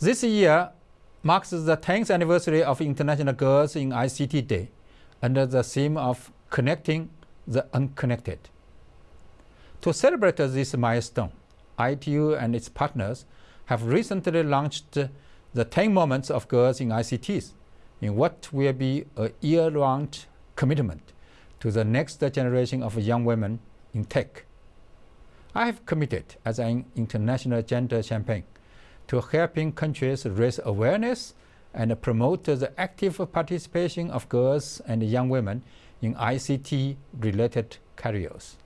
This year marks the 10th anniversary of International Girls in ICT Day under the theme of connecting the unconnected. To celebrate this milestone, ITU and its partners have recently launched the 10 Moments of Girls in ICTs in what will be a year-round commitment to the next generation of young women in tech. I have committed as an international gender champion to helping countries raise awareness and promote the active participation of girls and young women in ICT-related careers.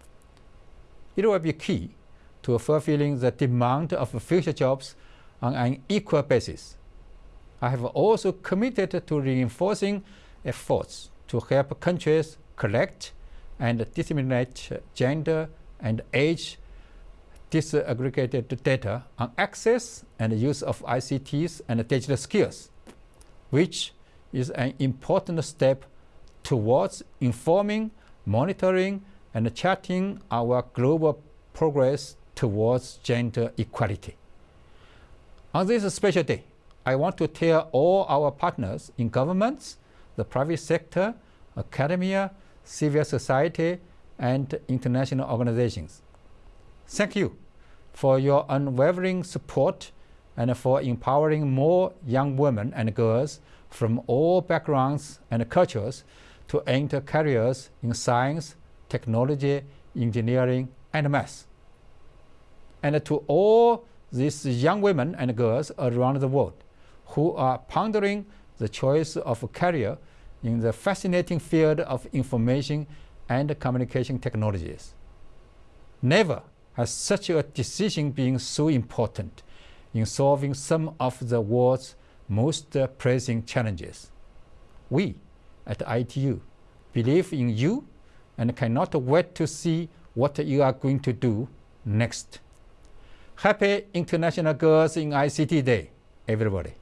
It will be key to fulfilling the demand of future jobs on an equal basis. I have also committed to reinforcing efforts to help countries collect and disseminate gender and age disaggregated data on access and use of ICTs and digital skills, which is an important step towards informing, monitoring, and charting our global progress towards gender equality. On this special day, I want to tell all our partners in governments, the private sector, academia, civil society, and international organizations Thank you for your unwavering support and for empowering more young women and girls from all backgrounds and cultures to enter careers in science, technology, engineering, and math. And to all these young women and girls around the world who are pondering the choice of a career in the fascinating field of information and communication technologies. Never has such a decision being so important in solving some of the world's most pressing challenges. We at ITU believe in you and cannot wait to see what you are going to do next. Happy International Girls in ICT Day, everybody.